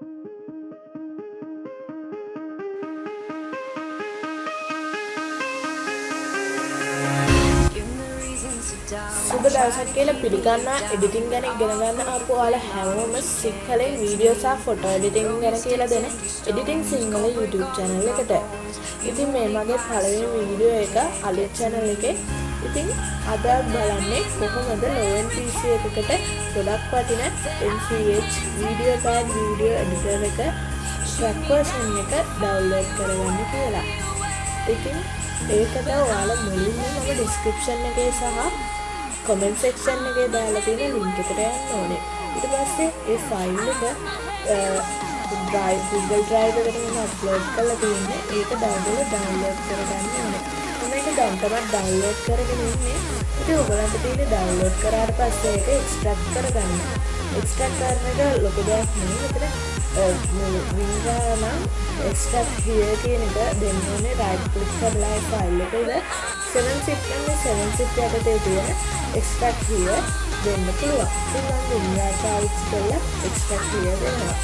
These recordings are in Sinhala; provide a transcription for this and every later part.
Música සුබ දවසක් කියලා පිළිගන්නා එඩිටිං ගැන ඉගෙන ගන්න ආපු ඔයාලා හැමෝම සිංහලෙන් වීඩියෝ සහ ෆොටෝ එඩිටිං ගැන කියලා දෙන එඩිටිං සිංහල YouTube channel එකට. ඉතින් මේ මගේ පළවෙනි වීඩියෝ එක අලුත් channel එකේ. ඉතින් අද බලන්නේ කොහොමද low end PC එකකට ගොඩක් වටින MCH video pad video editor එක track version එක download කරගන්න කියලා. ඉතින් ඒකට ඔයාලා මුලින්ම මම description එකේ සහ කොමෙන්ට් සෙක්ෂන් එකේ දාලා තියෙන ලින්ක් එකට යන්න ඕනේ. ඊට පස්සේ ඒ ෆයිල් එක drive Google Drive එකට මම අප්ලෝඩ් කරලා තියෙන්නේ. ඒක ඩවුන්ලෝඩ් ඩවුන්ලෝඩ් කරගන්න ඕනේ. මම ඒක දැන් තමයි ඩවුන්ලෝඩ් කරගෙන ඉන්නේ. ඉතින් ඔයගලන්ට තියෙන්නේ ඩවුන්ලෝඩ් කරාට පස්සේ ඒක එක්ස්ට්‍රැක්ට් කරගන්න. එක්ස්ට්‍රැක්ට් කරන එක ලොකු දෙයක් නෙවෙයි. මෙතන වින්ඩා නම් එක්ස්ට්‍රැක්ට් here කියන එක දෙන්න ඕනේ right click කරලා ඒ ෆයිල් එක උඩ 7 zip නම් 7 zip යටතේ තියෙන extract here දෙන්න පුළුවන්. ඉතින් මම වින්ඩා පාවිච්චි කරලා extract here දෙනවා.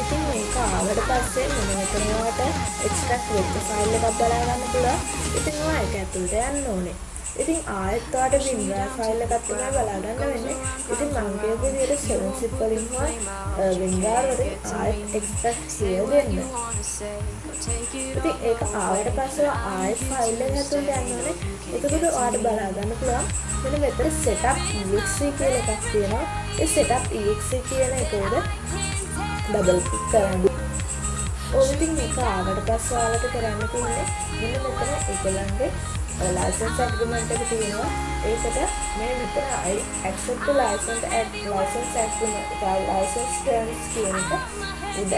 ඉතින් මේක ආවට පස්සේ මම මෙතන ඔයාලට extract වෙච්ච ෆයිල් එකක් බලා ගන්න පුළුවන්. ඉතින් ඔයා ඒක ඇතුළට යන්න ඕනේ. ඉතින් ආයෙත් ඔයාලට WinRAR ෆයිල් එකක් තමයි බලා ගන්න වෙන්නේ. ඉතින් මම කියපු විදිහට 7 zip වලින් හෝ WinRAR වලින් ආයෙත් extract here දෙන්න. ඉතින් ඒක ආවට පස්සේ ආයෙත් ෆයිල් එක ඇතුළට යන්න ඕනේ. එතකොට ඔයාලට බලා ගන්න පුළුවන් මෙන්න මෙතන setup exe කියලා එකක් තියෙනවා. ඒ setup exe කියන එක උඩ ඩබල් ක්ලික් කරන්න. ඔය ඉතින් මේක ආවට පස්සේ ඔයාලට කරන්න තියෙන්නේ මෙන්න මෙතන ඒගොල්ලන්ගේ ලයිසන්ස් ඇග්‍රීමන්ට් එක තියෙනවා. ඒකට මේ මෙතන accept the license and license agreement license terms කියන එක උඩ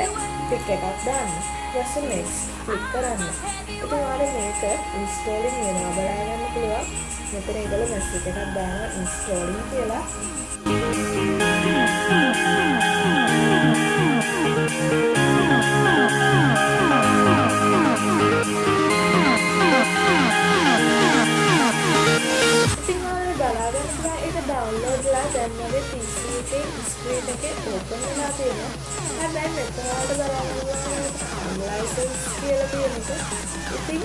ටික් එකක් දාන්න. ඊට next ක්ලික් කරන්න. ඉතින් ඔයාලා මේක installing වෙනවා බලා ගන්න පුළුවන්. මෙතන ඒගොල්ලෝ message එකක් දානවා installing කියලා. ඩවන්ලෝඩ්ලා දැන් මගේ PC එකේ ස්ක්‍රීන් එකේ ඕපන් වෙලා තියෙනවා. හැබැයි මෙතන වලට බලන්න ලයිසන්ස් කියලා තියෙන එක. ඉතින්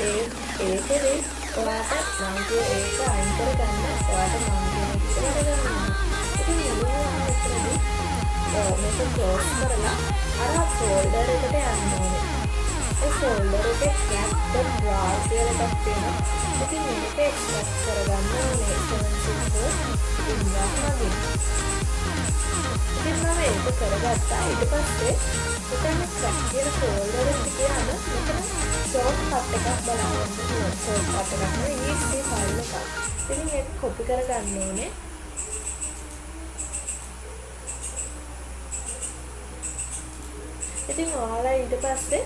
ඒ ඒකේ ඔයාට මම කිය ඒක අයින් කරගන්න ඔයාට මම කියන එක කරගන්න. ඉතින් මෙන්න මෙතනදී මේක ක්ලෝස් කරලා අර cat.rar කියලා එකක් තියෙනවා. ඉතින් මේක එක්ස්ට්‍රැක්ට් කරගන්න ඕනේ 764 ඉන්නවා වගේ. ඉතින් මම ඒක කරගත්තා. ඊට පස්සේ මෙතන track කියන ෆෝල්ඩර් එකට ගියාම මෙතන shortcut එකක් බලන්න පුළුවන්. shortcut එකක් නෙවෙයි exe ෆයිල් එකක්. ඉතින් ඒක copy කරගන්න ඕනේ. ඉතින් ඔයාලා ඊට පස්සේ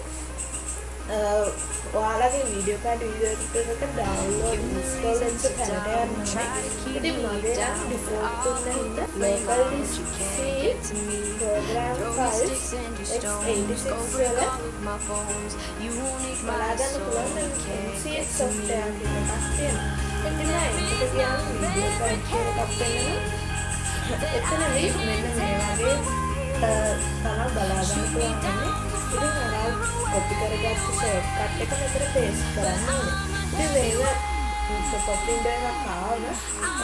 ඔයාලගේ වීඩියෝ කාඩ් වීඩියෝ එක ඩවුන්ලෝඩ් ඉන්ස්ටෝල් වෙච්ච තැනට යන්න ඉතින් මගේ ඩිෆෝල්ට් තුන්න හින්දා disk C program files x86 වල බලාගන්න පුළුවන් MCX software එකක් තියෙනවා මම ඒකට ගියාම වීඩියෝ කාඩ් කියලා එකක් වෙනවා එතනදී මෙන්න මේ වගේ තමයි බලාගන්න පුළුවන් ඉතින් අර කොපි කරගත්ත ෂෝට්කට් එක මෙතන පේස්ට් කරන්න ඕනේ. ඉතින් මේක පොප් වින්ඩෝ එකක් ආවම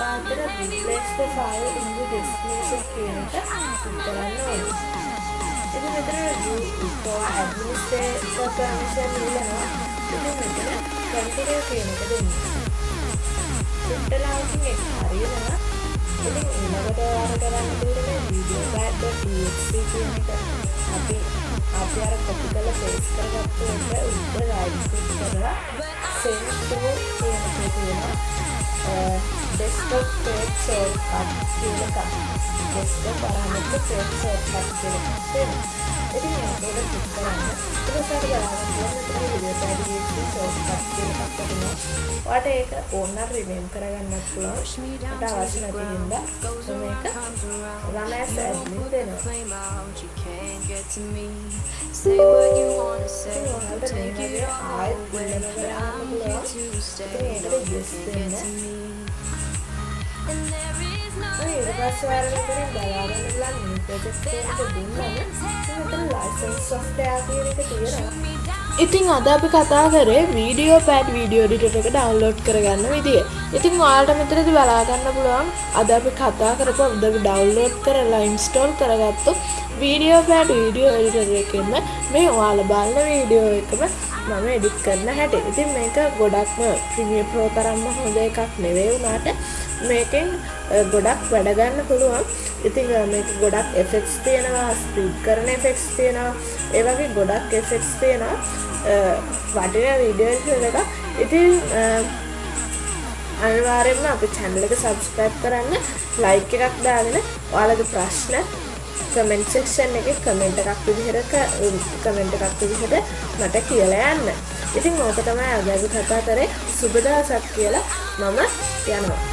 ඔයාලට replace the file in the destination කියන එක ක්ලික් කරන්න ඕනේ. ඉතින් මෙතන for administrator permission ඉල්ලනවා. ඉතින් මෙතන continue කියන එක දෙන්න. print allowing එක හරියනවා. ඉතින් ඊළඟට ඔයාලට කරන්න තියෙන්නේ video.exe කියන එක අපි අපි අර කොපි කරලා පේස්ට් කරගත්ත එක උඩ රයිට් ක්ලික් කරලා send to කියන එක තියෙනවා desktop page shortcut කියන එක desktop parameter page shortcut කියන එක තියෙනවා ඉතින් මේකට ක්ලික් කරන්න ඊට පස්සේ බලන්න පුළුවන් මෙතන video pad shortcut කියන එකක් තියෙනවා ඔයාලට ඒක ඕන නම් රිනේම් කරගන්නත් පුළුවන් මට අවශ්‍ය නැති හින්දා මේක run as admin දෙනවා Say what you wanna say, ඔයාලට take මේ it වගේ all ආයෙත් away, වෙනම but කරන්න I'm നമ്മളെ ഏഴ് ക്ലാസ്സുകാരുടെ ദയാലയുള്ള മ്യൂട്ടേജ് ഇന്നത്തെ ലൈസൻസ് സോഫ്റ്റ്വെയർ തീയറ දෙන්න to me. And there is ඊට පස්සේ අර මෙතනින් බලාගෙන ඉඳලා මේ ප්‍රොජෙක්ට් එකට දුන්නම මෙතන ලයිසන්ස් සොෆ්ට්වෙයාර් කියන එක තියෙනවා ඉතින් අද අපි කතා කරේ වීඩියෝ පෑඩ් වීඩියෝ ඩිටර් එක ඩවුන්ලෝඩ් කරගන්න විදිය. ඉතින් ඔයාලට මෙතනදී බලා ගන්න පුළුවන් අද අපි කතා කරපු අද අපි ඩවුන්ලෝඩ් කරලා ඉන්ස්ටෝල් කරගත්තු වීඩියෝ පෑඩ් වීඩියෝ එඩිටර් එකෙන්ම මේ ඔයාලා බලන වීඩියෝ එකම මම එඩිට් කරන හැටි. ඉතින් මේක ගොඩක්ම ප්‍රීමියර් ප්‍රෝ තරම්ම හොඳ එකක් නෙවෙයි වුණාට මේකෙන් ගොඩක් වැඩ ගන්න පුළුවන්. ඉතින් මේක ගොඩක් එෆෙක්ට්ස් තියෙනවා, ස්පීඩ් කරන එෆෙක්ට්ස් තියෙනවා. ඒ වගේ ගොඩක් එෆෙක්ට්ස් තියෙනවා. වටින වීඩියෝ එක. ඉතින් අනිවාර්යෙන්ම අපේ channel එක subscribe කරන්න, like එකක් දාගෙන ඔයාලගේ ප්‍රශ්න කමෙන්ට් සෙක්ෂන් එකේ කමෙන්ට් එකක් විදිහට කමෙන්ට් එකක් විදිහට මට කියලා යන්න. ඉතින් ඕක තමයි අද අපි කතා කරේ සුබ දවසක් කියලා මම යනවා.